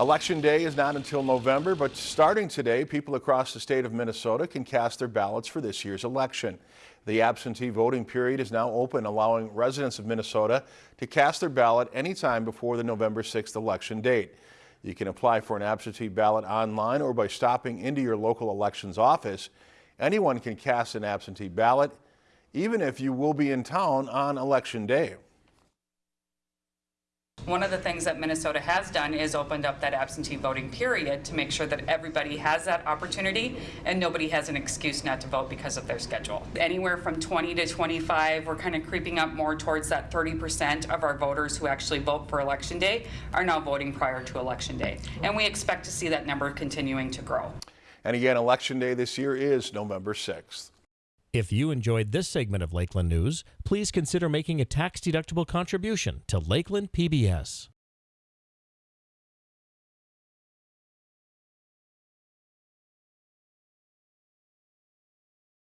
Election day is not until November, but starting today, people across the state of Minnesota can cast their ballots for this year's election. The absentee voting period is now open, allowing residents of Minnesota to cast their ballot anytime before the November 6th election date. You can apply for an absentee ballot online or by stopping into your local elections office. Anyone can cast an absentee ballot, even if you will be in town on election day. One of the things that Minnesota has done is opened up that absentee voting period to make sure that everybody has that opportunity and nobody has an excuse not to vote because of their schedule. Anywhere from 20 to 25, we're kind of creeping up more towards that 30% of our voters who actually vote for election day are now voting prior to election day. And we expect to see that number continuing to grow. And again, election day this year is November 6th. If you enjoyed this segment of Lakeland News, please consider making a tax-deductible contribution to Lakeland PBS.